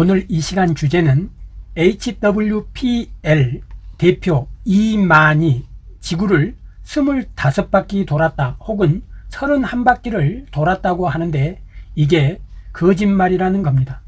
오늘 이 시간 주제는 HWPL 대표 이만이 지구를 25바퀴 돌았다 혹은 31바퀴를 돌았다고 하는데 이게 거짓말이라는 겁니다.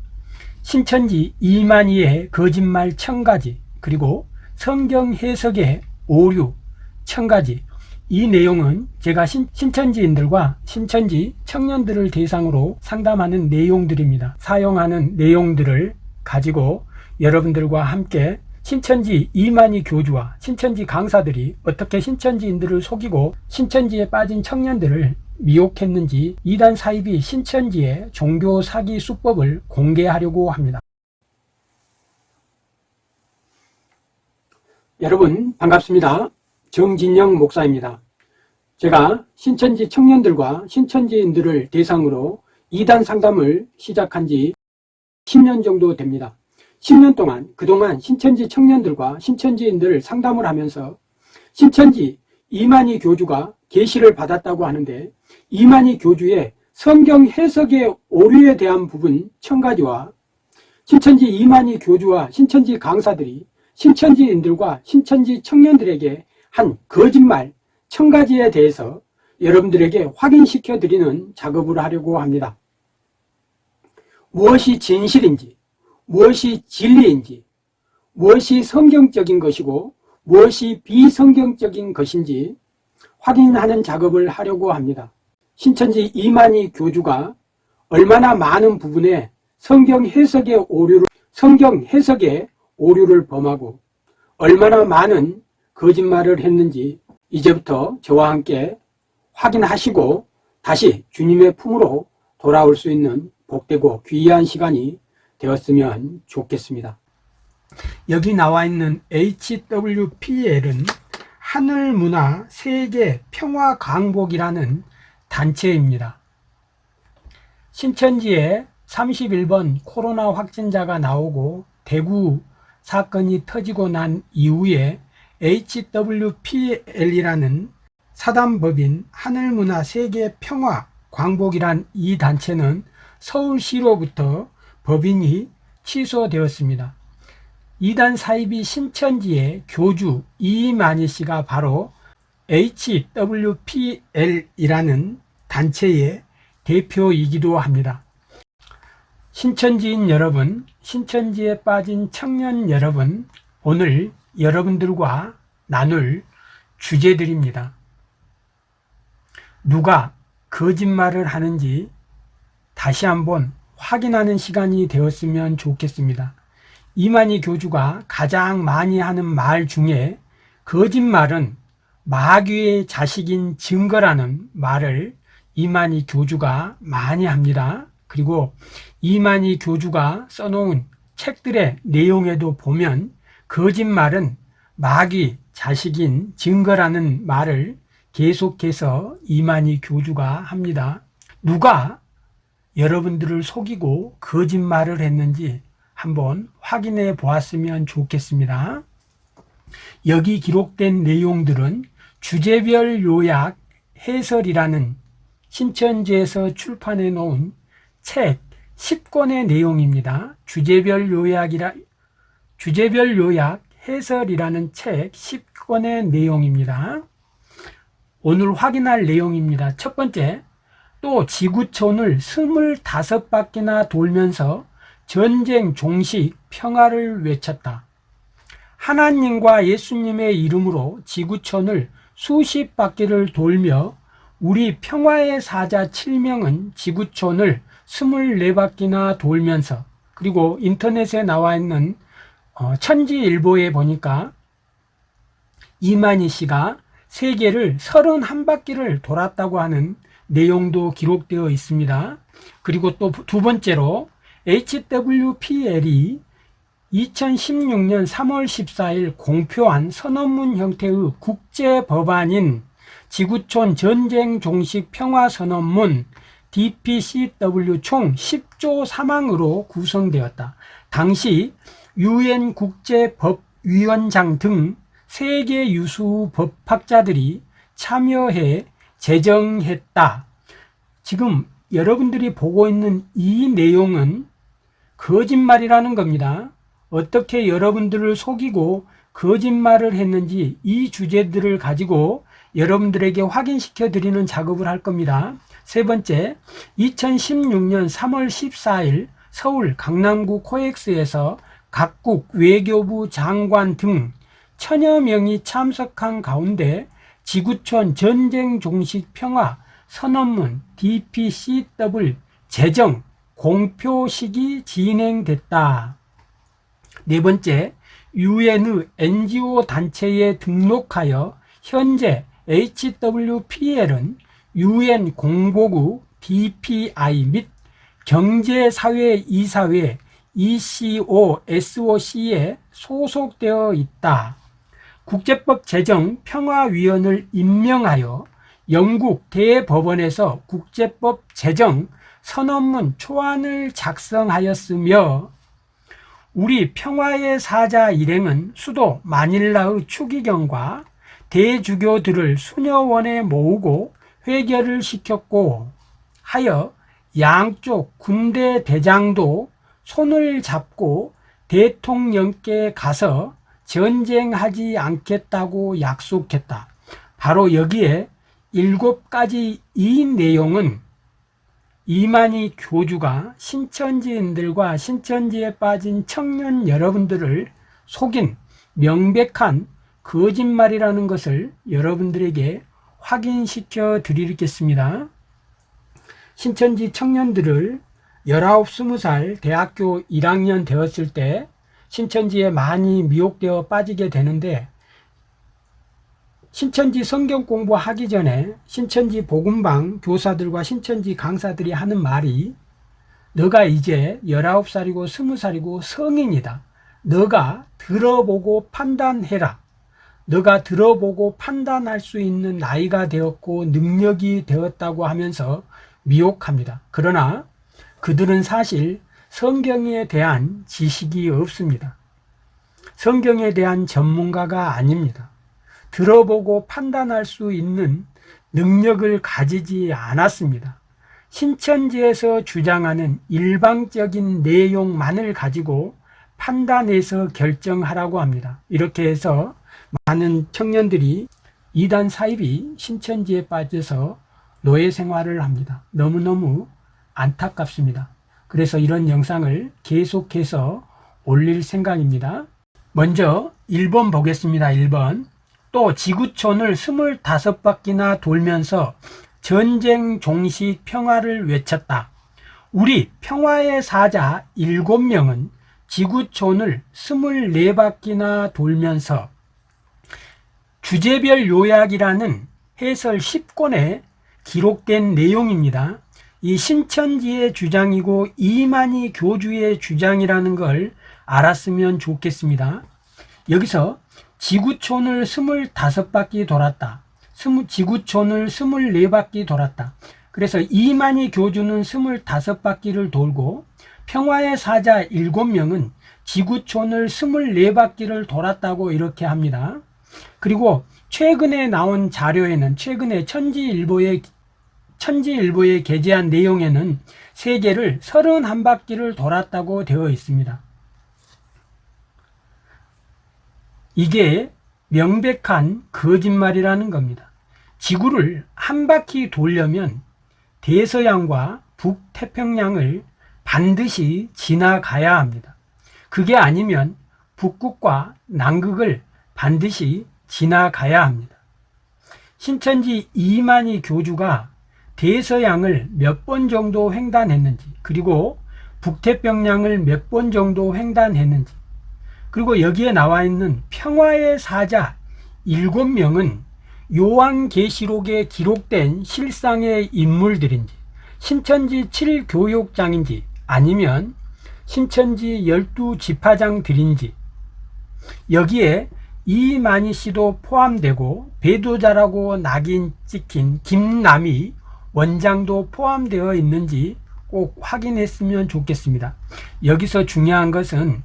신천지 이만희의 거짓말 천가지 그리고 성경 해석의 오류 천가지 이 내용은 제가 신, 신천지인들과 신천지 청년들을 대상으로 상담하는 내용들입니다. 사용하는 내용들을 가지고 여러분들과 함께 신천지 이만희 교주와 신천지 강사들이 어떻게 신천지인들을 속이고 신천지에 빠진 청년들을 미혹했는지 이단 사입이 신천지의 종교 사기 수법을 공개하려고 합니다. 여러분 반갑습니다. 정진영 목사입니다. 제가 신천지 청년들과 신천지인들을 대상으로 이단 상담을 시작한 지 10년 정도 됩니다. 10년 동안 그동안 신천지 청년들과 신천지인들을 상담을 하면서 신천지 이만희 교주가 계시를 받았다고 하는데 이만희 교주의 성경 해석의 오류에 대한 부분 천가지와 신천지 이만희 교주와 신천지 강사들이 신천지인들과 신천지 청년들에게 한 거짓말 천가지에 대해서 여러분들에게 확인시켜 드리는 작업을 하려고 합니다. 무엇이 진실인지, 무엇이 진리인지, 무엇이 성경적인 것이고 무엇이 비성경적인 것인지 확인하는 작업을 하려고 합니다. 신천지 이만희 교주가 얼마나 많은 부분에 성경 해석의 오류를 성경 해석의 오류를 범하고 얼마나 많은 거짓말을 했는지 이제부터 저와 함께 확인하시고 다시 주님의 품으로 돌아올 수 있는 복되고 귀한 시간이 되었으면 좋겠습니다. 여기 나와 있는 HWPL은 하늘문화 세계 평화 강복이라는 단체입니다. 신천지에 31번 코로나 확진자가 나오고 대구 사건이 터지고 난 이후에 HWPL이라는 사단법인 하늘문화 세계 평화 광복이란 이 단체는 서울시로부터 법인이 취소되었습니다. 이단 사입이 신천지의 교주 이만희 씨가 바로 HWPL이라는 단체의 대표이기도 합니다. 신천지인 여러분, 신천지에 빠진 청년 여러분, 오늘 여러분들과 나눌 주제들입니다. 누가 거짓말을 하는지 다시 한번 확인하는 시간이 되었으면 좋겠습니다. 이만희 교주가 가장 많이 하는 말 중에 거짓말은 마귀의 자식인 증거라는 말을 이만희 교주가 많이 합니다. 그리고 이만희 교주가 써놓은 책들의 내용에도 보면 거짓말은 마귀 자식인 증거라는 말을 계속해서 이만희 교주가 합니다. 누가 여러분들을 속이고 거짓말을 했는지 한번 확인해 보았으면 좋겠습니다. 여기 기록된 내용들은 주제별 요약 해설이라는 신천지에서 출판해 놓은 책 10권의 내용입니다. 주제별 요약이라 주제별 요약 해설이라는 책 10권의 내용입니다. 오늘 확인할 내용입니다. 첫 번째, 또 지구촌을 25바퀴나 돌면서 전쟁 종식 평화를 외쳤다. 하나님과 예수님의 이름으로 지구촌을 수십 바퀴를 돌며 우리 평화의 사자 7명은 지구촌을 24바퀴나 돌면서 그리고 인터넷에 나와 있는 어, 천지일보에 보니까 이만희 씨가 세계를 31바퀴를 돌았다고 하는 내용도 기록되어 있습니다. 그리고 또 두 번째로 HWPL이 2016년 3월 14일 공표한 선언문 형태의 국제 법안인 지구촌 전쟁 종식 평화 선언문 DPCW 총 10조 사망으로 구성되었다. 당시 유엔 국제법위원장 등 세계 유수 법학자들이 참여해 제정했다. 지금 여러분들이 보고 있는 이 내용은 거짓말이라는 겁니다. 어떻게 여러분들을 속이고 거짓말을 했는지 이 주제들을 가지고 여러분들에게 확인시켜 드리는 작업을 할 겁니다. 세 번째, 2016년 3월 14일 서울 강남구 코엑스에서 각국 외교부 장관 등 천여 명이 참석한 가운데 지구촌 전쟁 종식 평화 선언문 DPCW 제정 공표식이 진행됐다. 네 번째, 유엔의 NGO 단체에 등록하여 현재 HWPL은 UN 공보국 DPI 및 경제사회이사회 ECOSOC에 소속되어 있다. 국제법 제정 평화위원을 임명하여 영국 대법원에서 국제법 제정 선언문 초안을 작성하였으며 우리 평화의 사자 일행은 수도 마닐라의 추기경과 대주교들을 수녀원에 모으고 회결을 시켰고 하여 양쪽 군대 대장도 손을 잡고 대통령께 가서 전쟁하지 않겠다고 약속했다. 바로 여기에 일곱 가지 이 내용은 이만희 교주가 신천지인들과 신천지에 빠진 청년 여러분들을 속인 명백한 거짓말이라는 것을 여러분들에게 확인시켜 드리겠습니다. 신천지 청년들을 19, 20살 대학교 1학년 되었을 때 신천지에 많이 미혹되어 빠지게 되는데 신천지 성경 공부하기 전에 신천지 복음방 교사들과 신천지 강사들이 하는 말이 너가 이제 19살이고 20살이고 성인이다. 너가 들어보고 판단해라. 너가 들어보고 판단할 수 있는 나이가 되었고 능력이 되었다고 하면서 미혹합니다. 그러나 그들은 사실 성경에 대한 지식이 없습니다. 성경에 대한 전문가가 아닙니다. 들어보고 판단할 수 있는 능력을 가지지 않았습니다. 신천지에서 주장하는 일방적인 내용만을 가지고 판단해서 결정하라고 합니다. 이렇게 해서 많은 청년들이 이단 사입이 신천지에 빠져서 노예 생활을 합니다. 너무너무 안타깝습니다. 그래서 이런 영상을 계속해서 올릴 생각입니다. 먼저 1번 보겠습니다. 1번 또 지구촌을 25바퀴나 돌면서 전쟁 종식 평화를 외쳤다. 우리 평화의 사자 7명은 지구촌을 24바퀴나 돌면서 주제별 요약이라는 해설 10권에 기록된 내용입니다. 이 신천지의 주장이고 이만희 교주의 주장이라는 걸 알았으면 좋겠습니다. 여기서 지구촌을 25바퀴 돌았다. 지구촌을 24바퀴 돌았다. 그래서 이만희 교주는 25바퀴를 돌고 평화의 사자 7명은 지구촌을 24바퀴를 돌았다고 이렇게 합니다. 그리고 최근에 나온 자료에는 최근에 천지일보에 천지일보에 게재한 내용에는 세계를 31바퀴를 돌았다고 되어 있습니다. 이게 명백한 거짓말이라는 겁니다. 지구를 한 바퀴 돌려면 대서양과 북태평양을 반드시 지나가야 합니다. 그게 아니면 북극과 남극을 반드시 지나가야 합니다. 신천지 이만희 교주가 대서양을 몇 번 정도 횡단했는지 그리고 북태평양을 몇 번 정도 횡단했는지 그리고 여기에 나와 있는 평화의 사자 일곱 명은 요한계시록에 기록된 실상의 인물들인지 신천지 7교육장인지 아니면 신천지 12지파장들인지 여기에 이만희 씨도 포함되고 배도자라고 낙인 찍힌 김남희 원장도 포함되어 있는지 꼭 확인했으면 좋겠습니다. 여기서 중요한 것은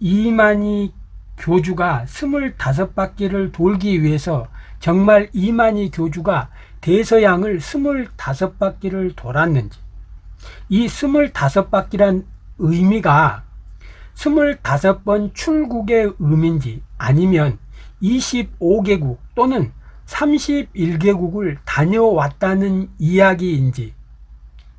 이만희 교주가 25바퀴를 돌기 위해서 정말 이만희 교주가 대서양을 25바퀴를 돌았는지 이 25바퀴란 의미가 25번 출국의 의미인지 아니면 25개국 또는 31개국을 다녀왔다는 이야기인지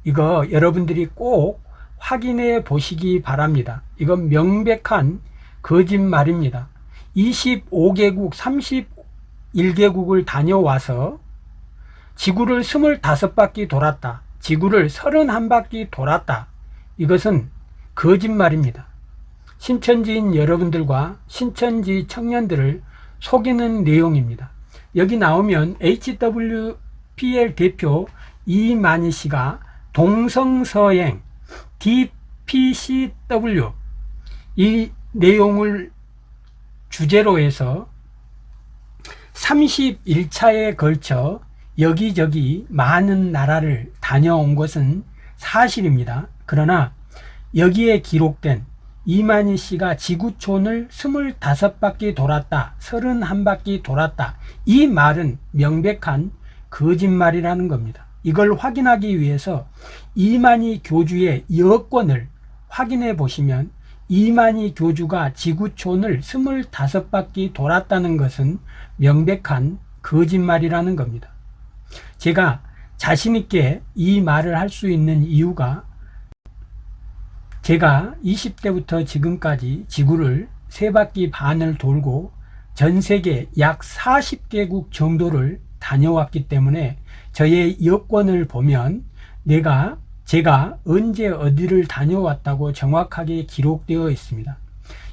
이거 여러분들이 꼭 확인해 보시기 바랍니다. 이건 명백한 거짓말입니다. 25개국, 31개국을 다녀와서 지구를 25바퀴 돌았다. 지구를 31바퀴 돌았다. 이것은 거짓말입니다. 신천지인 여러분들과 신천지 청년들을 속이는 내용입니다. 여기 나오면 HWPL 대표 이만희 씨가 동성서행 DPCW 이 내용을 주제로 해서 31차에 걸쳐 여기저기 많은 나라를 다녀온 것은 사실입니다. 그러나 여기에 기록된 이만희 씨가 지구촌을 25바퀴 돌았다, 31바퀴 돌았다. 이 말은 명백한 거짓말이라는 겁니다. 이걸 확인하기 위해서 이만희 교주의 여권을 확인해 보시면 이만희 교주가 지구촌을 25바퀴 돌았다는 것은 명백한 거짓말이라는 겁니다. 제가 자신있게 이 말을 할 수 있는 이유가 제가 20대부터 지금까지 지구를 세 바퀴 반을 돌고 전 세계 약 40개국 정도를 다녀왔기 때문에 저의 여권을 보면 내가 제가 언제 어디를 다녀왔다고 정확하게 기록되어 있습니다.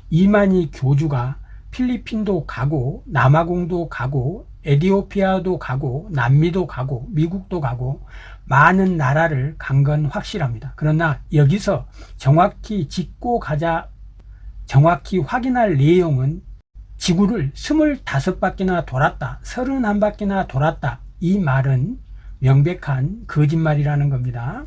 이만희 교주가 필리핀도 가고 남아공도 가고 에디오피아도 가고 남미도 가고 미국도 가고 많은 나라를 간 건 확실합니다. 그러나 여기서 정확히 짚고 가자 정확히 확인할 내용은 지구를 25바퀴나 돌았다 31바퀴나 돌았다 이 말은 명백한 거짓말이라는 겁니다.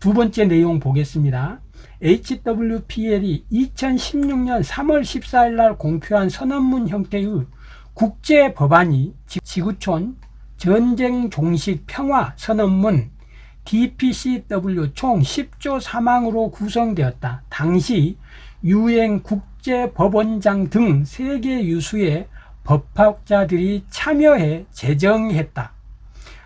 두 번째 내용 보겠습니다. HWPL이 2016년 3월 14일 날 공표한 선언문 형태의 국제 법안이 지구촌 전쟁 종식 평화 선언문 DPCW 총 10조 사망으로 구성되었다. 당시 유엔 국제법원장 등 세계 유수의 법학자들이 참여해 제정했다.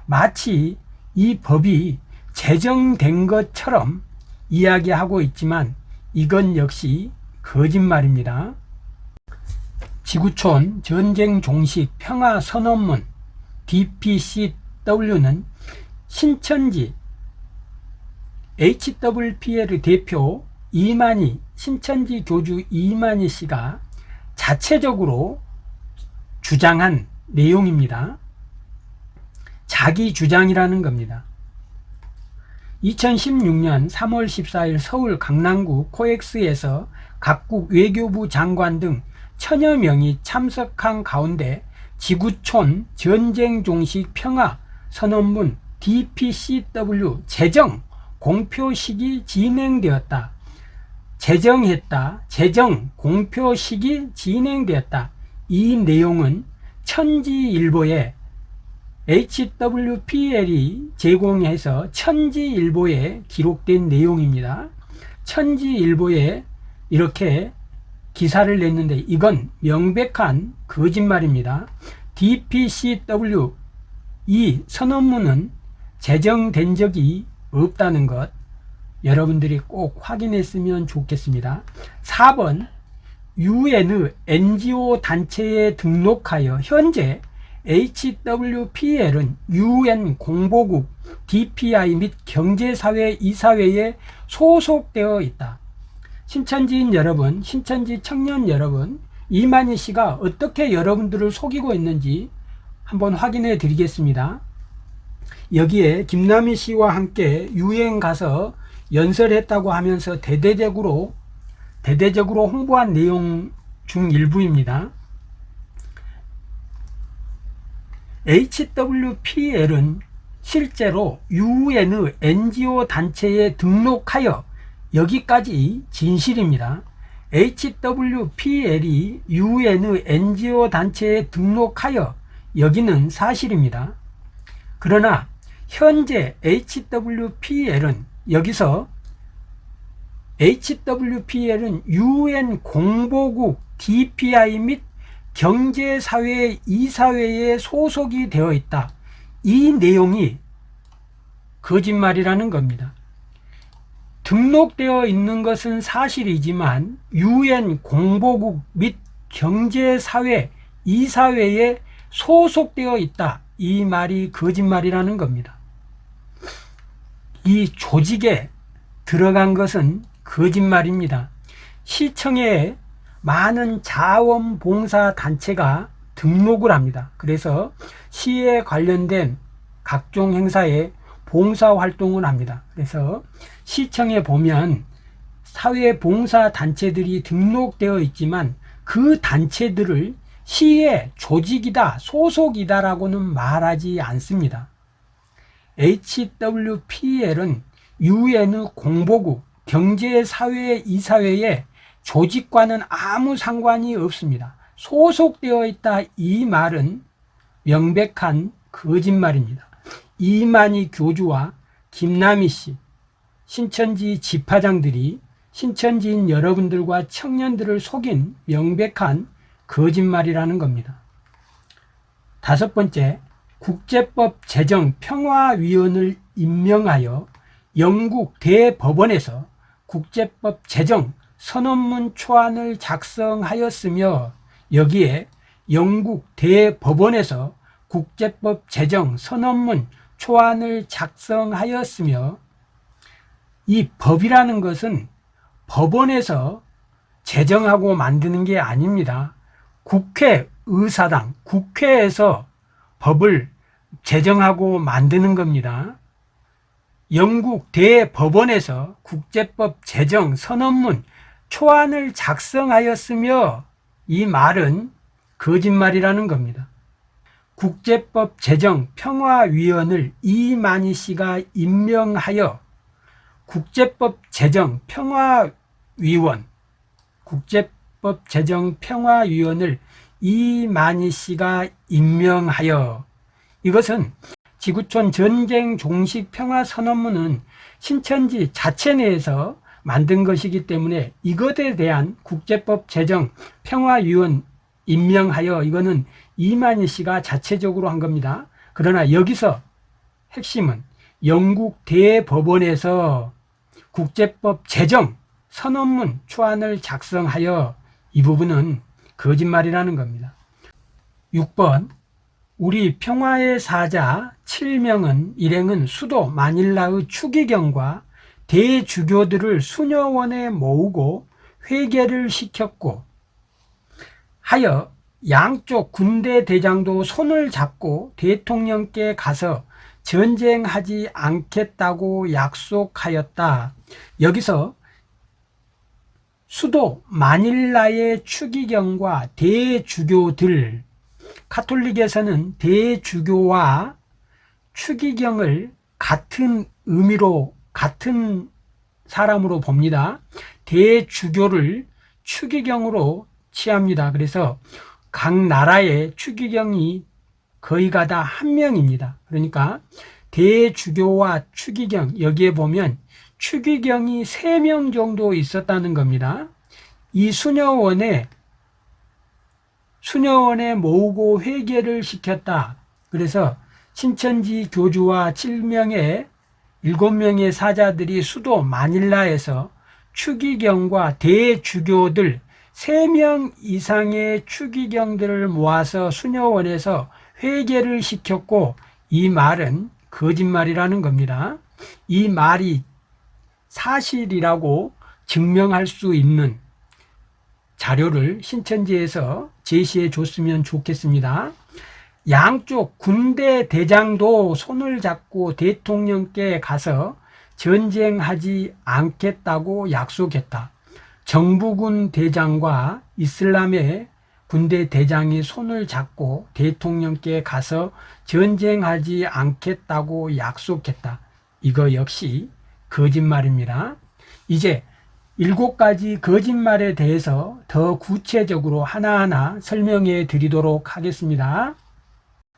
마치 이 법이 제정된 것처럼 이야기하고 있지만 이건 역시 거짓말입니다. 지구촌 전쟁 종식 평화 선언문 DPCW는 신천지 HWPL 대표 이만희 신천지 교주 이만희 씨가 자체적으로 주장한 내용입니다. 자기 주장이라는 겁니다. 2016년 3월 14일 서울 강남구 코엑스에서 각국 외교부 장관 등 천여 명이 참석한 가운데 지구촌 전쟁 종식 평화 선언문 DPCW 제정 공표식이 진행되었다. 제정했다. 제정 공표식이 진행되었다. 이 내용은 천지일보에 HWPL이 제공해서 천지일보에 기록된 내용입니다. 천지일보에 이렇게 기사를 냈는데 이건 명백한 거짓말입니다. DPCW 이 선언문은 제정된 적이 없다는 것 여러분들이 꼭 확인했으면 좋겠습니다. 4번 UN NGO 단체에 등록하여 현재 HWPL은 UN 공보국 DPI 및 경제사회 이사회에 소속되어 있다. 신천지인 여러분, 신천지 청년 여러분, 이만희 씨가 어떻게 여러분들을 속이고 있는지 한번 확인해 드리겠습니다. 여기에 김남희 씨와 함께 유행 가서 연설했다고 하면서 대대적으로 대대적으로 홍보한 내용 중 일부입니다. HWPL은 실제로 UN NGO 단체에 등록하여 여기까지 진실입니다. HWPL이 UN NGO 단체에 등록하여 여기는 사실입니다. 그러나 현재 HWPL은 여기서 HWPL은 UN 공보국 DPI 및 경제사회 이사회에 소속이 되어 있다. 이 내용이 거짓말이라는 겁니다. 등록되어 있는 것은 사실이지만 UN 공보국 및 경제사회 이사회에 소속되어 있다. 이 말이 거짓말이라는 겁니다. 이 조직에 들어간 것은 거짓말입니다. 시청에 많은 자원봉사 단체가 등록을 합니다. 그래서 시에 관련된 각종 행사에 봉사 활동을 합니다. 그래서 시청에 보면 사회 봉사 단체들이 등록되어 있지만 그 단체들을 시의 조직이다, 소속이다라고는 말하지 않습니다. HWPL은 UN 공보국 경제사회 이사회의 조직과는 아무 상관이 없습니다. 소속되어 있다 이 말은 명백한 거짓말입니다. 이만희 교주와 김남희 씨, 신천지 집화장들이 신천지인 여러분들과 청년들을 속인 명백한 거짓말이라는 겁니다. 다섯 번째, 국제법 제정 평화위원을 임명하여 영국 대법원에서 국제법 제정 선언문 초안을 작성하였으며 여기에 영국 대법원에서 국제법 제정 선언문 초안을 작성하였으며 이 법이라는 것은 법원에서 제정하고 만드는 게 아닙니다. 국회의사당, 국회에서 법을 제정하고 만드는 겁니다. 영국 대법원에서 국제법 제정 선언문 초안을 작성하였으며 이 말은 거짓말이라는 겁니다. 국제법 제정 평화위원을 이만희 씨가 임명하여 국제법 제정 평화위원 국제 법 제정 평화위원을 이만희 씨가 임명하여 이것은 지구촌 전쟁 종식 평화 선언문은 신천지 자체 내에서 만든 것이기 때문에 이것에 대한 국제법 제정 평화위원 임명하여 이거는 이만희 씨가 자체적으로 한 겁니다. 그러나 여기서 핵심은 영국 대법원에서 국제법 제정 선언문 초안을 작성하여 이 부분은 거짓말이라는 겁니다. 6번 우리 평화의 사자 7명은 일행은 수도 마닐라의 추기경과 대주교들을 수녀원에 모으고 회개를 시켰고 하여 양쪽 군대 대장도 손을 잡고 대통령께 가서 전쟁하지 않겠다고 약속하였다. 여기서 수도 마닐라의 추기경과 대주교들 카톨릭에서는 대주교와 추기경을 같은 의미로 같은 사람으로 봅니다. 대주교를 추기경으로 취합니다. 그래서 각 나라의 추기경이 거의가 다 한 명입니다. 그러니까 대주교와 추기경 여기에 보면 추기경이 세명 정도 있었다는 겁니다. 이 수녀원에 수녀원에 모으고 회개를 시켰다. 그래서 신천지 교주와 7명의 7명의 사자들이 수도 마닐라에서 추기경과 대주교들 3명 이상의 추기경들을 모아서 수녀원에서 회개를 시켰고 이 말은 거짓말이라는 겁니다. 이 말이 사실이라고 증명할 수 있는 자료를 신천지에서 제시해 줬으면 좋겠습니다. 양쪽 군대 대장도 손을 잡고 대통령께 가서 전쟁하지 않겠다고 약속했다. 정부군 대장과 이슬람의 군대 대장이 손을 잡고 대통령께 가서 전쟁하지 않겠다고 약속했다. 이거 역시 거짓말입니다. 이제 일곱 가지 거짓말에 대해서 더 구체적으로 하나하나 설명해 드리도록 하겠습니다.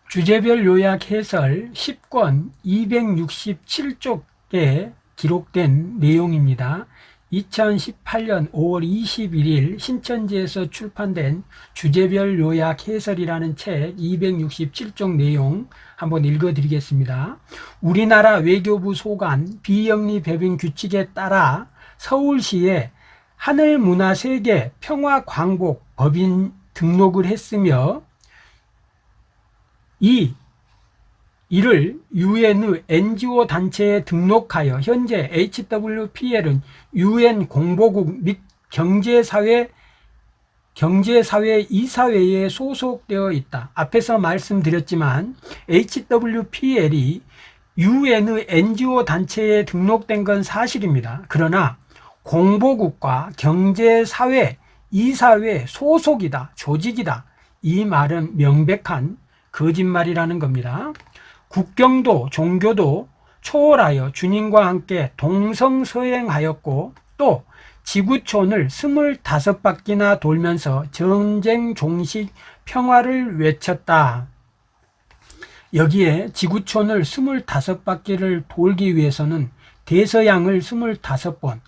주제별 요약 해설 10권 267쪽에 기록된 내용입니다. 2018년 5월 21일 신천지에서 출판된 주제별 요약 해설이라는 책 267쪽 내용 한번 읽어드리겠습니다. 우리나라 외교부 소관 비영리 배분 규칙에 따라 서울시에 하늘문화세계 평화광복 법인 등록을 했으며 이 이를 유엔의 NGO 단체에 등록하여 현재 HWPL은 UN 공보국 및 경제사회 경제사회 이사회에 소속되어 있다. 앞에서 말씀드렸지만 HWPL이 UN의 NGO 단체에 등록된 건 사실입니다. 그러나 공보국과 경제사회 이사회 소속이다, 조직이다. 이 말은 명백한 거짓말이라는 겁니다. 국경도 종교도 초월하여 주님과 함께 동성서행하였고 또 지구촌을 25바퀴나 돌면서 전쟁 종식 평화를 외쳤다. 여기에 지구촌을 25바퀴를 돌기 위해서는 대서양을 25번,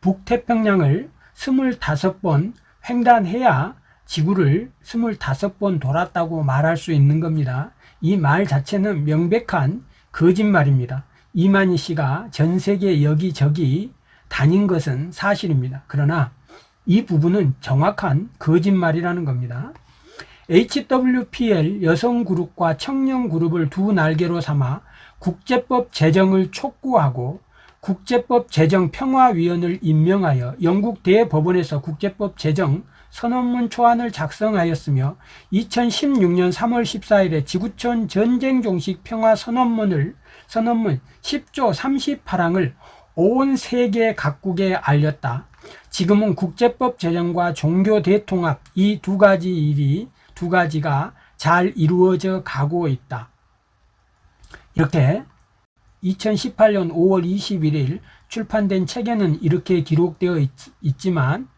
북태평양을 25번 횡단해야 지구를 25번 돌았다고 말할 수 있는 겁니다. 이 말 자체는 명백한 거짓말입니다. 이만희 씨가 전 세계 여기저기 다닌 것은 사실입니다. 그러나 이 부분은 정확한 거짓말이라는 겁니다. HWPL 여성그룹과 청년그룹을 두 날개로 삼아 국제법 제정을 촉구하고 국제법 제정 평화위원을 임명하여 영국 대법원에서 국제법 제정 선언문 초안을 작성하였으며 2016년 3월 14일에 지구촌 전쟁 종식 평화 선언문을 선언문 10조 38항을 온 세계 각국에 알렸다. 지금은 국제법 제정과 종교 대통합 이 두 가지 일이 두 가지가 잘 이루어져 가고 있다. 이렇게 2018년 5월 21일 출판된 책에는 이렇게 기록되어 있, 지만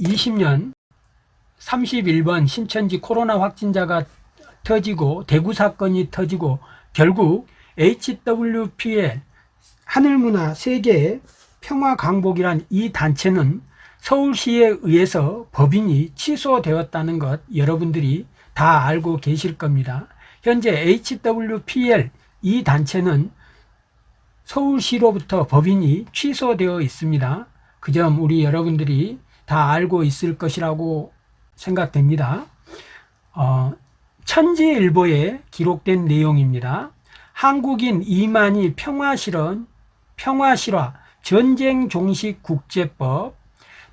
2020년 31번 신천지 코로나 확진자가 터지고 대구 사건이 터지고 결국 HWPL 하늘문화 세계 평화 강복이란 이 단체는 서울시에 의해서 법인이 취소되었다는 것 여러분들이 다 알고 계실 겁니다. 현재 HWPL 이 단체는 서울시로부터 법인이 취소되어 있습니다. 그 점 우리 여러분들이 다 알고 있을 것이라고 생각됩니다. 어, 천지일보에 기록된 내용입니다. 한국인 이만희 평화실현, 평화실화, 전쟁 종식 국제법,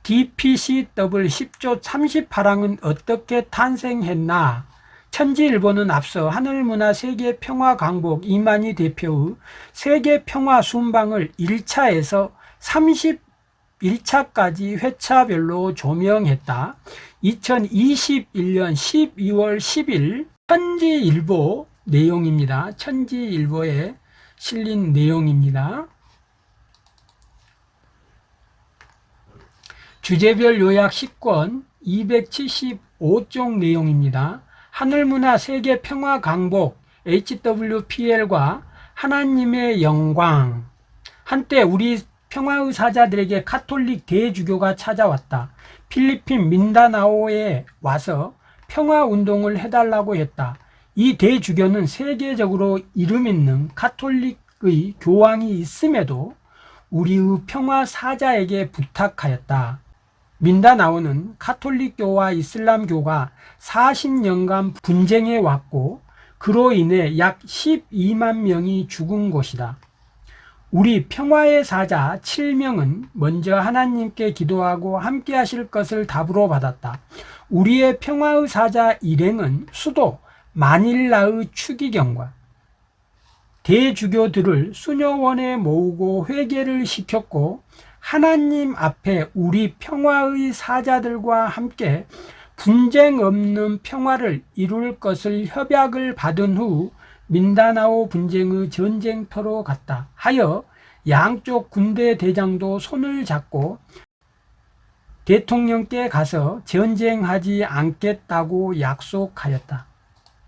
DPCW 10조 38항은 어떻게 탄생했나? 천지일보는 앞서 하늘문화 세계평화강복 이만희 대표의 세계평화 순방을 1차에서 31차까지 회차별로 조명했다. 2021년 12월 10일 천지일보 내용입니다. 천지일보에 실린 내용입니다. 주제별 요약 10권 275쪽 내용입니다. 하늘문화 세계 평화 강복 HWPL과 하나님의 영광 한때 우리 평화의 사자들에게 카톨릭 대주교가 찾아왔다. 필리핀 민다나오에 와서 평화 운동을 해달라고 했다. 이 대주교는 세계적으로 이름 있는 카톨릭의 교황이 있음에도 우리의 평화 사자에게 부탁하였다. 민다나오는 카톨릭교와 이슬람교가 40년간 분쟁해 왔고 그로 인해 약 12만 명이 죽은 곳이다. 우리 평화의 사자 7명은 먼저 하나님께 기도하고 함께 하실 것을 답으로 받았다. 우리의 평화의 사자 일행은 수도 마닐라의 추기경과 대주교들을 수녀원에 모으고 회개를 시켰고 하나님 앞에 우리 평화의 사자들과 함께 분쟁 없는 평화를 이룰 것을 협약을 받은 후 민다나오 분쟁의 전쟁터로 갔다 하여 양쪽 군대 대장도 손을 잡고 대통령께 가서 전쟁하지 않겠다고 약속하였다.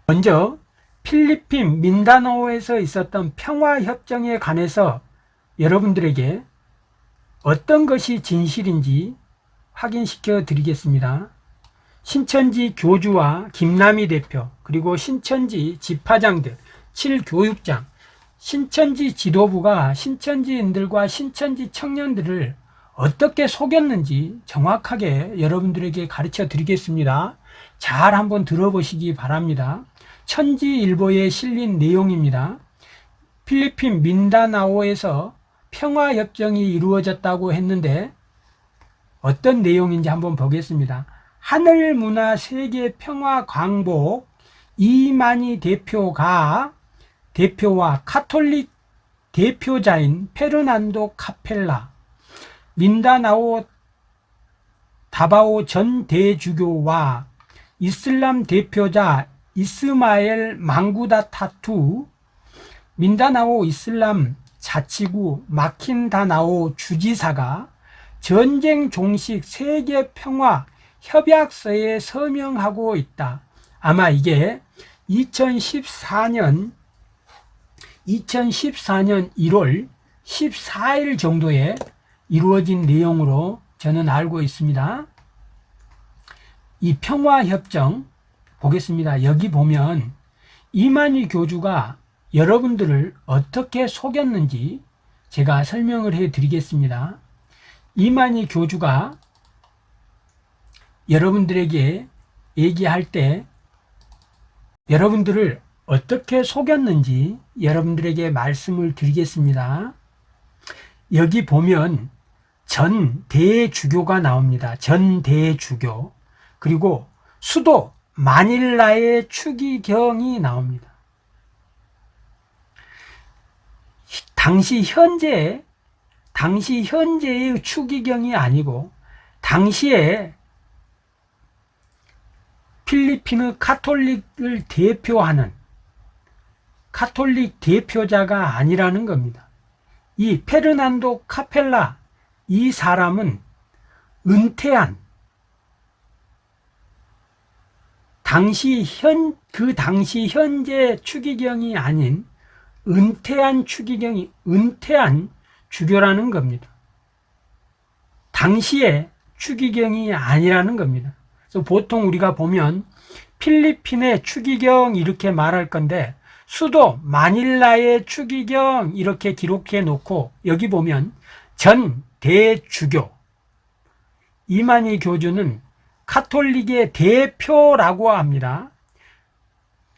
먼저 필리핀 민다나오에서 있었던 평화협정에 관해서 여러분들에게 어떤 것이 진실인지 확인시켜 드리겠습니다. 신천지 교주와 김남희 대표 그리고 신천지 집화장들 7교육장 신천지 지도부가 신천지인들과 신천지 청년들을 어떻게 속였는지 정확하게 여러분들에게 가르쳐 드리겠습니다. 잘 한번 들어보시기 바랍니다. 천지일보에 실린 내용입니다. 필리핀 민다나오에서 평화협정이 이루어졌다고 했는데 어떤 내용인지 한번 보겠습니다. 하늘문화 세계 평화 광복 이만희 대표가 대표와 카톨릭 대표자인 페르난도 카펠라 민다나오 다바오 전 대주교와 이슬람 대표자 이스마엘 망구다 타투 민다나오 이슬람 자치구 마킨다나오 주지사가 전쟁 종식 세계 평화 협약서에 서명하고 있다. 아마 이게 2014년 2014년 1월 14일 정도에 이루어진 내용으로 저는 알고 있습니다. 이 평화협정 보겠습니다. 여기 보면 이만희 교주가 여러분들을 어떻게 속였는지 제가 설명을 해 드리겠습니다. 이만희 교주가 여러분들에게 얘기할 때 여러분들을 어떻게 속였는지 여러분들에게 말씀을 드리겠습니다. 여기 보면 전 대주교가 나옵니다. 전 대주교. 그리고 수도 마닐라의 추기경이 나옵니다. 당시 현재 당시 현재의 추기경이 아니고 당시에 필리핀의 카톨릭을 대표하는 카톨릭 대표자가 아니라는 겁니다. 이 페르난도 카펠라 이 사람은 은퇴한 당시 현 그 당시 현재 추기경이 아닌 은퇴한 추기경이 은퇴한 주교라는 겁니다. 당시에 추기경이 아니라는 겁니다. 그래서 보통 우리가 보면 필리핀의 추기경 이렇게 말할 건데 수도 마닐라의 추기경 이렇게 기록해 놓고 여기 보면 전 대주교 이만희 교주는 카톨릭의 대표라고 합니다.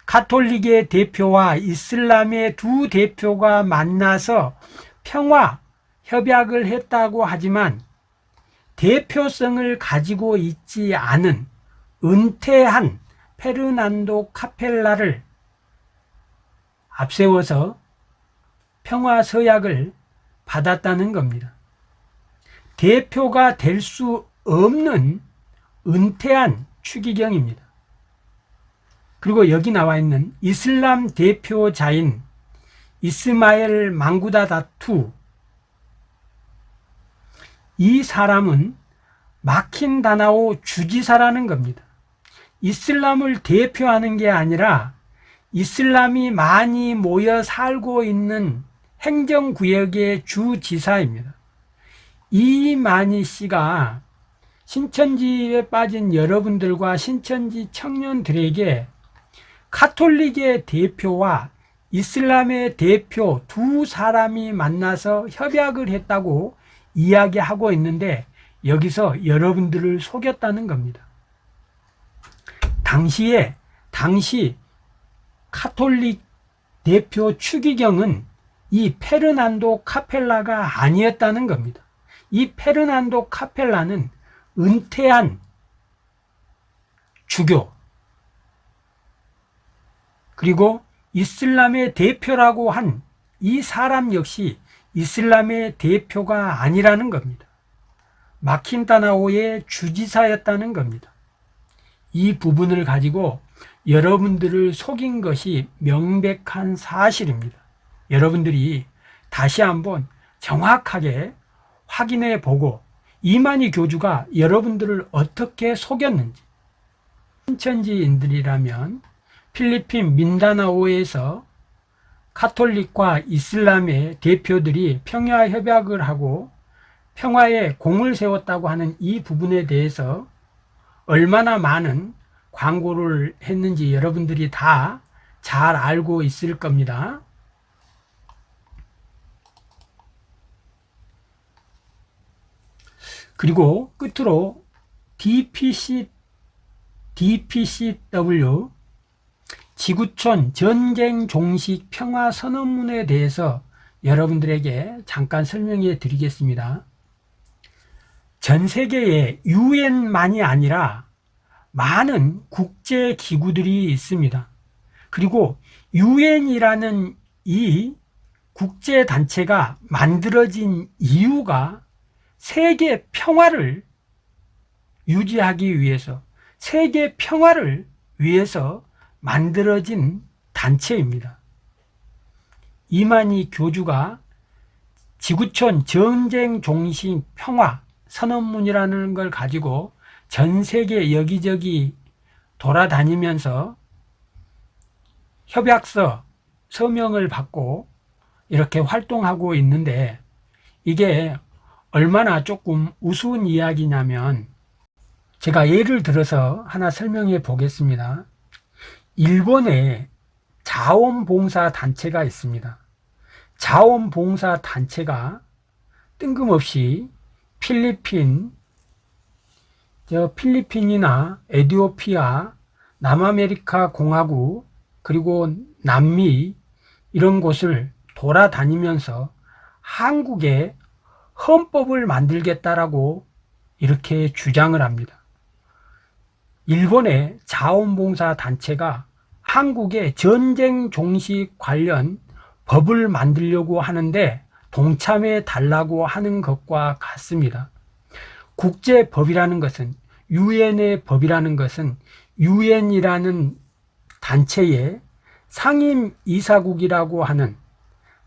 카톨릭의 대표와 이슬람의 두 대표가 만나서 평화 협약을 했다고 하지만 대표성을 가지고 있지 않은 은퇴한 페르난도 카펠라를 앞세워서 평화 서약을 받았다는 겁니다. 대표가 될 수 없는 은퇴한 추기경입니다. 그리고 여기 나와 있는 이슬람 대표자인 이스마엘 망구다 다투 이 사람은 마킨 다나오 주지사라는 겁니다. 이슬람을 대표하는 게 아니라 이슬람이 많이 모여 살고 있는 행정구역의 주지사입니다. 이만희 씨가 신천지에 빠진 여러분들과 신천지 청년들에게 카톨릭의 대표와 이슬람의 대표 두 사람이 만나서 협약을 했다고 이야기하고 있는데 여기서 여러분들을 속였다는 겁니다. 당시에 당시 카톨릭 대표 추기경은 이 페르난도 카펠라가 아니었다는 겁니다. 이 페르난도 카펠라는 은퇴한 주교 그리고 이슬람의 대표라고 한 이 사람 역시 이슬람의 대표가 아니라는 겁니다. 마킨다나오의 주지사였다는 겁니다. 이 부분을 가지고 여러분들을 속인 것이 명백한 사실입니다. 여러분들이 다시 한번 정확하게 확인해 보고 이만희 교주가 여러분들을 어떻게 속였는지 신천지인들이라면 필리핀 민다나오에서 카톨릭과 이슬람의 대표들이 평화 협약을 하고 평화에 공을 세웠다고 하는 이 부분에 대해서 얼마나 많은 광고를 했는지 여러분들이 다 잘 알고 있을 겁니다. 그리고 끝으로 DPC, DPCW 지구촌 전쟁 종식 평화 선언문에 대해서 여러분들에게 잠깐 설명해 드리겠습니다. 전 세계에 유엔만이 아니라 많은 국제 기구들이 있습니다. 그리고 유엔이라는 이 국제 단체가 만들어진 이유가 세계 평화를 유지하기 위해서 세계 평화를 위해서 만들어진 단체입니다. 이만희 교주가 지구촌 전쟁 종식 평화 선언문이라는 걸 가지고 전 세계 여기저기 돌아다니면서 협약서 서명을 받고 이렇게 활동하고 있는데 이게 얼마나 조금 우스운 이야기냐면 제가 예를 들어서 하나 설명해 보겠습니다. 일본에 자원봉사 단체가 있습니다. 자원봉사 단체가 뜬금없이 필리핀, 저 필리핀이나 에디오피아, 남아메리카 공화국, 그리고 남미 이런 곳을 돌아다니면서 한국에 헌법을 만들겠다라고 이렇게 주장을 합니다. 일본의 자원봉사 단체가 한국의 전쟁 종식 관련 법을 만들려고 하는데 동참해 달라고 하는 것과 같습니다. 국제법이라는 것은 유엔의 법이라는 것은 유엔이라는 단체의 상임 이사국이라고 하는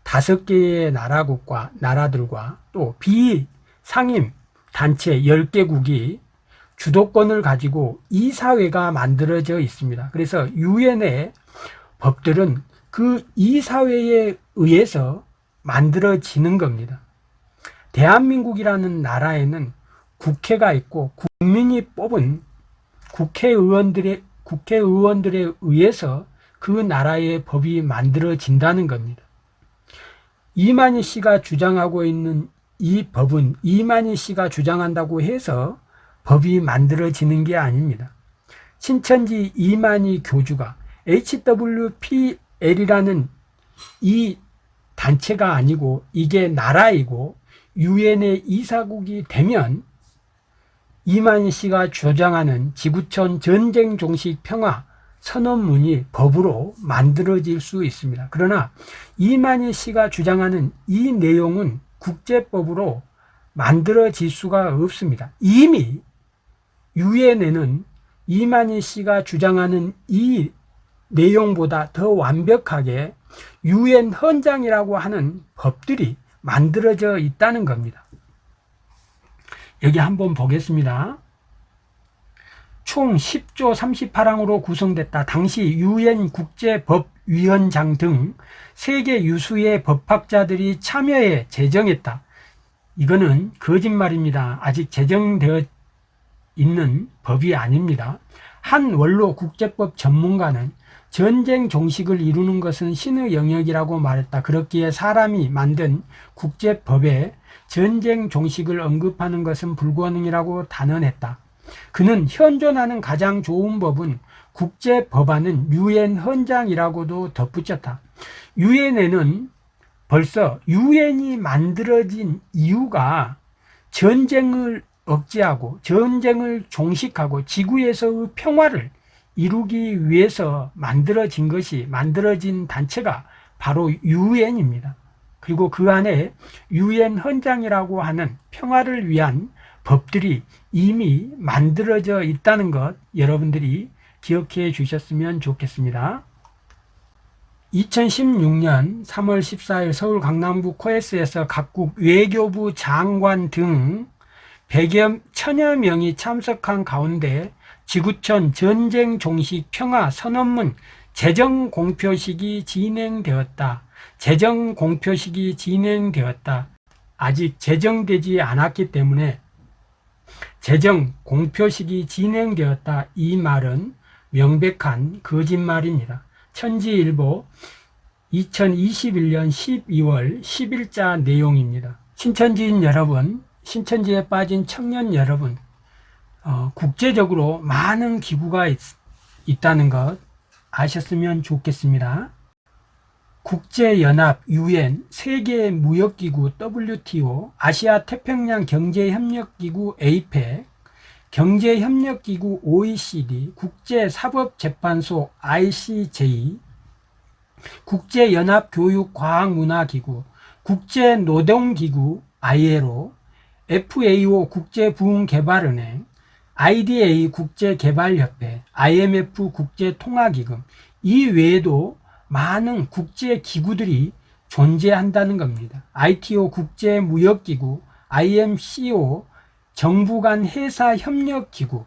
다섯 개의 나라국과 나라들과 또 비상임 단체 10개국이 주도권을 가지고 이사회가 만들어져 있습니다. 그래서 유엔의 법들은 그 이사회에 의해서 만들어지는 겁니다. 대한민국이라는 나라에는 국회가 있고 국민이 뽑은 국회의원들의 국회의원들에 의해서 그 나라의 법이 만들어진다는 겁니다. 이만희 씨가 주장하고 있는 이 법은 이만희 씨가 주장한다고 해서 법이 만들어지는 게 아닙니다. 신천지 이만희 교주가 HWPL이라는 이 단체가 아니고 이게 나라이고 유엔의 이사국이 되면 이만희 씨가 주장하는 지구촌 전쟁 종식 평화 선언문이 법으로 만들어질 수 있습니다. 그러나 이만희 씨가 주장하는 이 내용은 국제법으로 만들어질 수가 없습니다. 이미 유엔에는 이만희 씨가 주장하는 이 내용보다 더 완벽하게 유엔 헌장이라고 하는 법들이 만들어져 있다는 겁니다. 여기 한번 보겠습니다. 총 10조 38항으로 구성됐다. 당시 유엔 국제법위원장 등 세계 유수의 법학자들이 참여해 제정했다. 이거는 거짓말입니다. 아직 제정되어 있는 법이 아닙니다. 한 원로 국제법 전문가는 전쟁 종식을 이루는 것은 신의 영역이라고 말했다. 그렇기에 사람이 만든 국제법에 전쟁 종식을 언급하는 것은 불가능이라고 단언했다. 그는 현존하는 가장 좋은 법은 국제 법안은 유엔 헌장이라고도 덧붙였다. 유엔에는 벌써 유엔이 만들어진 이유가 전쟁을 억제하고 전쟁을 종식하고 지구에서의 평화를 이루기 위해서 만들어진 것이 만들어진 단체가 바로 유엔입니다. 그리고 그 안에 유엔 헌장이라고 하는 평화를 위한 법들이 이미 만들어져 있다는 것 여러분들이 기억해 주셨으면 좋겠습니다. 2016년 3월 14일 서울 강남구 코에스에서 각국 외교부 장관 등 100여 천여 명이 참석한 가운데 지구촌 전쟁 종식 평화 선언문 재정 공표식이 진행되었다. 재정 공표식이 진행되었다. 아직 제정되지 않았기 때문에 재정 공표식이 진행되었다 이 말은 명백한 거짓말입니다. 천지일보 2021년 12월 10일자 내용입니다. 신천지인 여러분, 신천지에 빠진 청년 여러분, 어, 국제적으로 많은 기구가 있, 있다는 것 아셨으면 좋겠습니다. 국제연합 UN, 세계무역기구 WTO, 아시아태평양 경제협력기구 APEC, 경제협력기구 OECD, 국제사법재판소 ICJ, 국제연합교육과학문화기구, 국제노동기구 ILO, FAO 국제부흥개발은행, IDA 국제개발협회, IMF 국제통화기금. 이 외에도 많은 국제 기구들이 존재한다는 겁니다. ITO 국제무역기구, IMCO 정부 간 회사 협력기구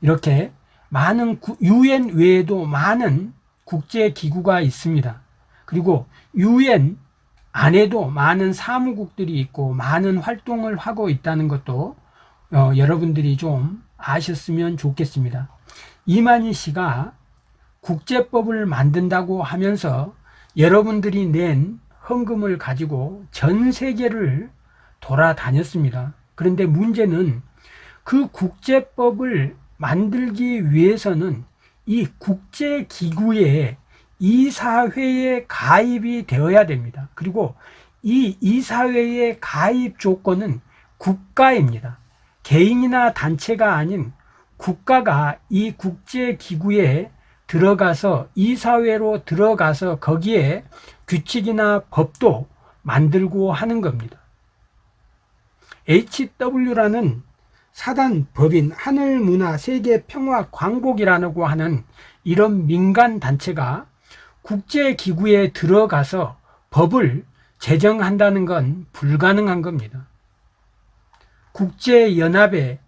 이렇게 많은 UN 외에도 많은 국제기구가 있습니다. 그리고 UN 안에도 많은 사무국들이 있고 많은 활동을 하고 있다는 것도 어, 여러분들이 좀 아셨으면 좋겠습니다. 이만희 씨가 국제법을 만든다고 하면서 여러분들이 낸 헌금을 가지고 전 세계를 돌아다녔습니다. 그런데 문제는 그 국제법을 만들기 위해서는 이 국제기구에 이사회에 가입이 되어야 됩니다. 그리고 이 이사회의 가입 조건은 국가입니다. 개인이나 단체가 아닌 국가가 이 국제기구에 들어가서 이 사회로 들어가서 거기에 규칙이나 법도 만들고 하는 겁니다. HW라는 사단 법인 하늘문화 세계평화 광복이라고 하는 이런 민간 단체가 국제기구에 들어가서 법을 제정한다는 건 불가능한 겁니다. 국제연합에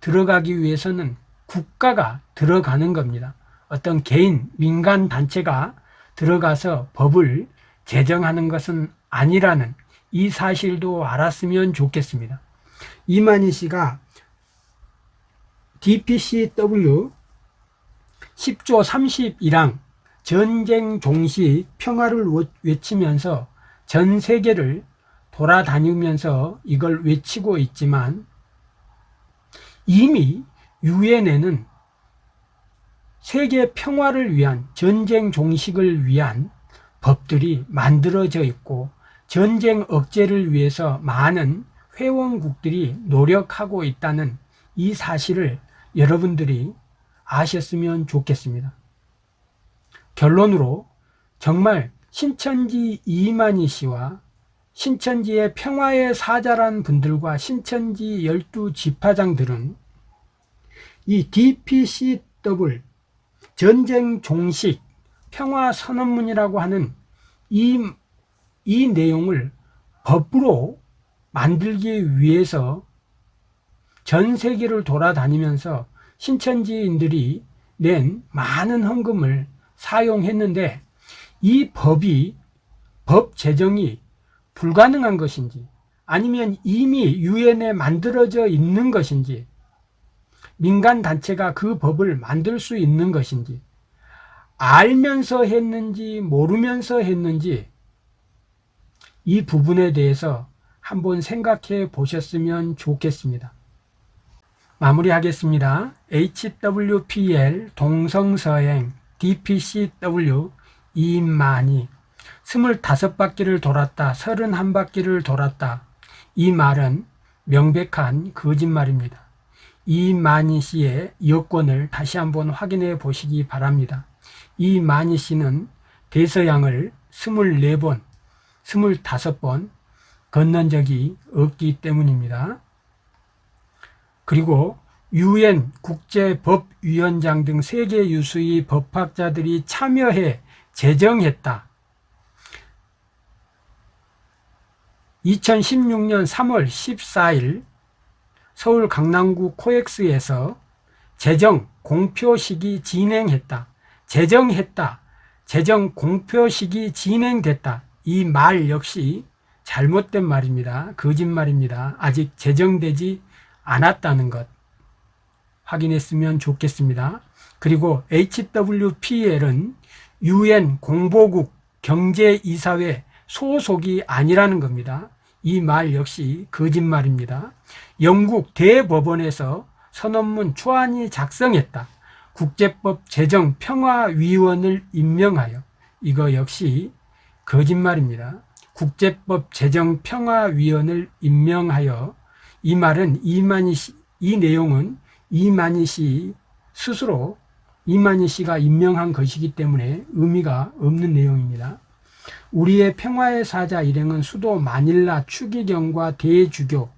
들어가기 위해서는 국가가 들어가는 겁니다. 어떤 개인, 민간 단체가 들어가서 법을 제정하는 것은 아니라는 이 사실도 알았으면 좋겠습니다. 이만희 씨가 DPCW 10조 31항 전쟁 종시 평화를 외치면서 전 세계를 돌아다니면서 이걸 외치고 있지만 이미 유엔에는 세계 평화를 위한 전쟁 종식을 위한 법들이 만들어져 있고 전쟁 억제를 위해서 많은 회원국들이 노력하고 있다는 이 사실을 여러분들이 아셨으면 좋겠습니다. 결론으로 정말 신천지 이만희 씨와 신천지의 평화의 사자란 분들과 신천지 열두 지파장들은 이 DPCW 전쟁 종식 평화 선언문이라고 하는 이, 이 내용을 법으로 만들기 위해서 전 세계를 돌아다니면서 신천지인들이 낸 많은 헌금을 사용했는데 이 법이 법 제정이 불가능한 것인지 아니면 이미 유엔에 만들어져 있는 것인지 민간 단체가 그 법을 만들 수 있는 것인지 알면서 했는지 모르면서 했는지 이 부분에 대해서 한번 생각해 보셨으면 좋겠습니다. 마무리하겠습니다. HWPL 동성서행 DPCW 이만이 25바퀴를 돌았다, 31바퀴를 돌았다. 이 말은 명백한 거짓말입니다. 이만희 씨의 여권을 다시 한번 확인해 보시기 바랍니다. 이만희 씨는 대서양을 24번, 25번 건넌 적이 없기 때문입니다. 그리고 유엔 국제법위원장 등 세계 유수의 법학자들이 참여해 제정했다. 2016년 3월 14일 서울 강남구 코엑스에서 재정 공표식이 진행했다. 재정했다. 재정 공표식이 진행됐다. 이 말 역시 잘못된 말입니다. 거짓말입니다. 아직 제정되지 않았다는 것 확인했으면 좋겠습니다. 그리고 HWPL은 UN 공보국 경제이사회 소속이 아니라는 겁니다. 이 말 역시 거짓말입니다. 영국 대법원에서 선언문 초안이 작성했다. 국제법 제정 평화위원을 임명하여 이거 역시 거짓말입니다. 국제법 제정 평화위원을 임명하여 이 말은 이만희 씨, 이 내용은 이만희 씨 스스로 이만희 씨가 임명한 것이기 때문에 의미가 없는 내용입니다. 우리의 평화의 사자 일행은 수도 마닐라 추기경과 대주교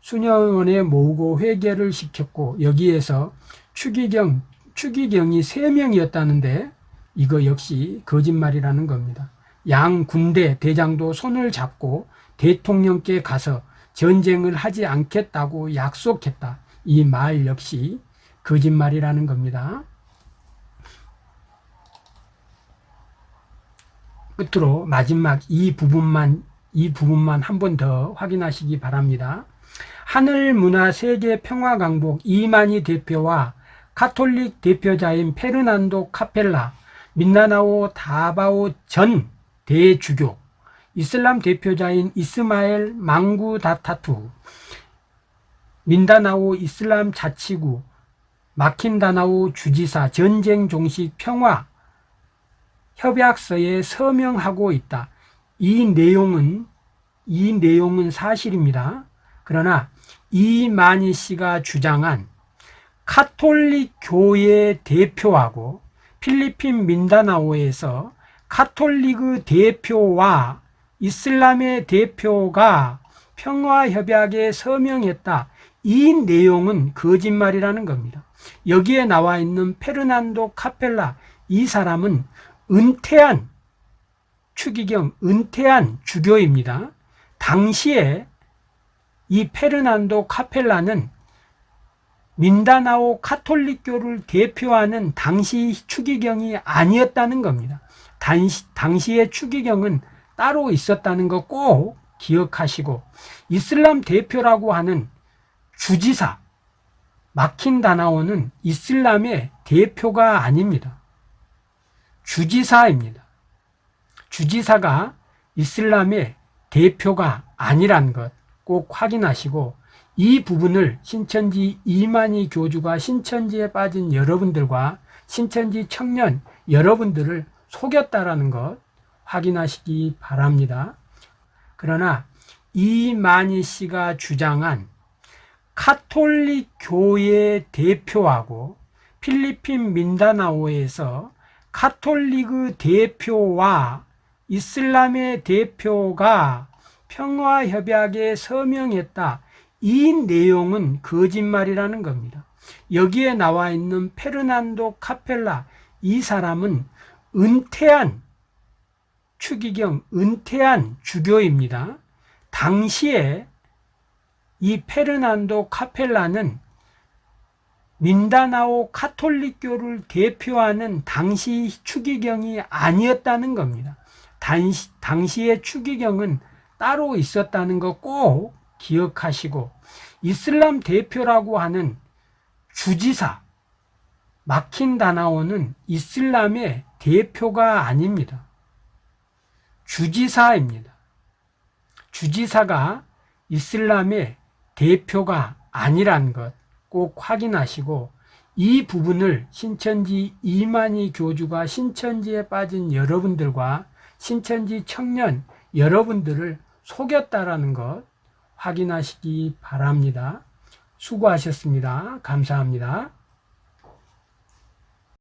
수녀원에 모으고 회개를 시켰고 여기에서 추기경 추기경이 세 명이었다는데 이거 역시 거짓말이라는 겁니다. 양 군대 대장도 손을 잡고 대통령께 가서 전쟁을 하지 않겠다고 약속했다. 이 말 역시 거짓말이라는 겁니다. 끝으로 마지막 이 부분만 이 부분만 한 번 더 확인하시기 바랍니다. 하늘문화 세계 평화강복 이만희 대표와 카톨릭 대표자인 페르난도 카펠라, 민나나오 다바오 전 대주교, 이슬람 대표자인 이스마엘 망구 다타투, 민다나오 이슬람 자치구, 마킨다나오 주지사 전쟁 종식 평화 협약서에 서명하고 있다. 이 내용은 이 내용은 사실입니다. 그러나 이만희 씨가 주장한 카톨릭 교회 대표하고 필리핀 민다나오에서 카톨릭의 대표와 이슬람의 대표가 평화협약에 서명했다. 이 내용은 거짓말이라는 겁니다. 여기에 나와 있는 페르난도 카펠라 이 사람은 은퇴한 추기경 은퇴한 주교입니다. 당시에 이 페르난도 카펠라는 민다나오 카톨릭교를 대표하는 당시 추기경이 아니었다는 겁니다. 당시, 당시의 추기경은 따로 있었다는 거 꼭 기억하시고 이슬람 대표라고 하는 주지사 마킨다나오는 이슬람의 대표가 아닙니다. 주지사입니다. 주지사가 이슬람의 대표가 아니란 것 꼭 확인하시고 이 부분을 신천지 이만희 교주가 신천지에 빠진 여러분들과 신천지 청년 여러분들을 속였다라는 것 확인하시기 바랍니다. 그러나 이만희 씨가 주장한 카톨릭 교회 대표하고 필리핀 민다나오에서 카톨릭의 대표와 이슬람의 대표가 평화협약에 서명했다. 이 내용은 거짓말이라는 겁니다. 여기에 나와 있는 페르난도 카펠라 이 사람은 은퇴한 추기경 은퇴한 주교입니다. 당시에 이 페르난도 카펠라는 민다나오 카톨릭교를 대표하는 당시 추기경이 아니었다는 겁니다. 당시, 당시의 추기경은 따로 있었다는 거 꼭 기억하시고 이슬람 대표라고 하는 주지사 마킨다나오는 이슬람의 대표가 아닙니다. 주지사입니다. 주지사가 이슬람의 대표가 아니란 것 꼭 확인하시고 이 부분을 신천지 이만희 교주가 신천지에 빠진 여러분들과 신천지 청년 여러분들을 속였다라는 것 확인하시기 바랍니다. 수고하셨습니다. 감사합니다.